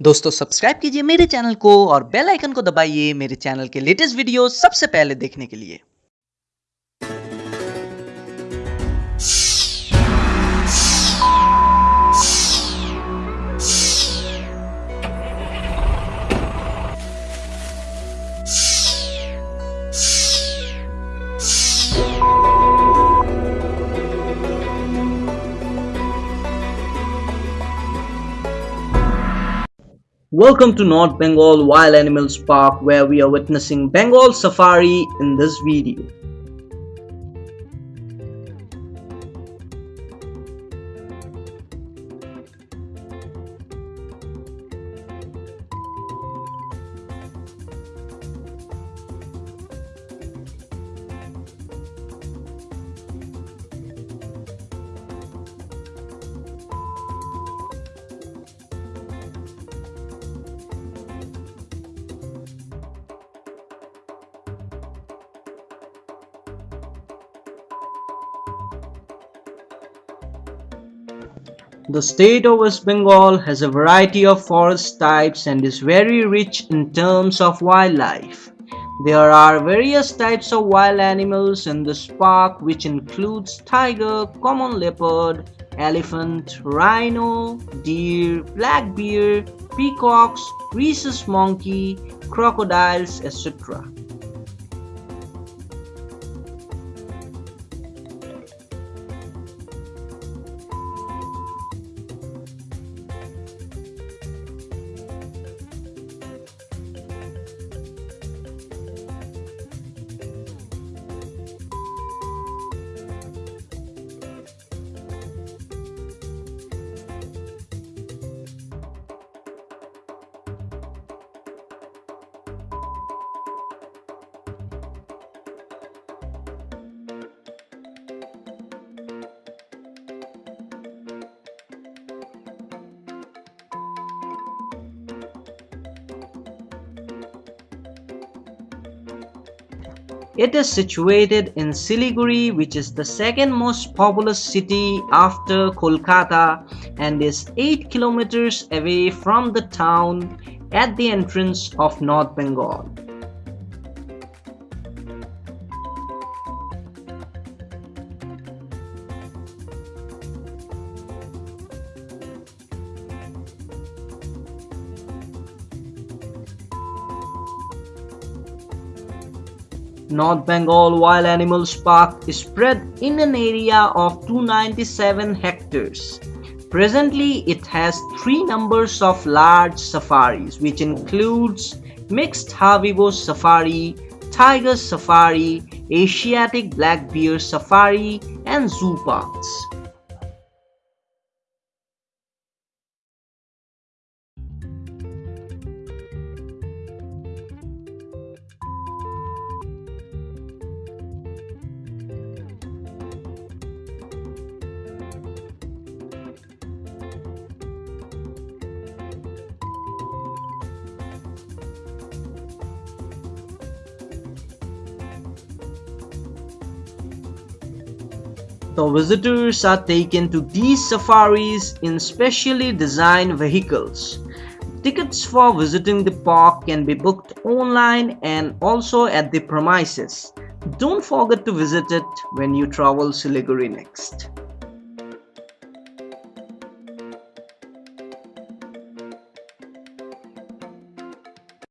दोस्तों सब्सक्राइब कीजिए मेरे चैनल को और बेल आइकन को दबाइए मेरे चैनल के लेटेस्ट वीडियो सबसे पहले देखने के लिए। Welcome to North Bengal Wild Animals Park where we are witnessing Bengal Safari in this video. The state of West Bengal has a variety of forest types and is very rich in terms of wildlife. There are various types of wild animals in this park which includes tiger, common leopard, elephant, rhino, deer, black bear, peacocks, rhesus monkey, crocodiles, etc. It is situated in Siliguri which is the second most populous city after Kolkata and is 8 kilometers away from the town at the entrance of North Bengal. North Bengal Wild Animals Park is spread in an area of 297 hectares. Presently, it has three numbers of large safaris which includes Mixed Herbivore Safari, Tiger Safari, Asiatic Black Bear Safari and Zoo Parks. The visitors are taken to these safaris in specially designed vehicles. Tickets for visiting the park can be booked online and also at the premises. Don't forget to visit it when you travel Siliguri next.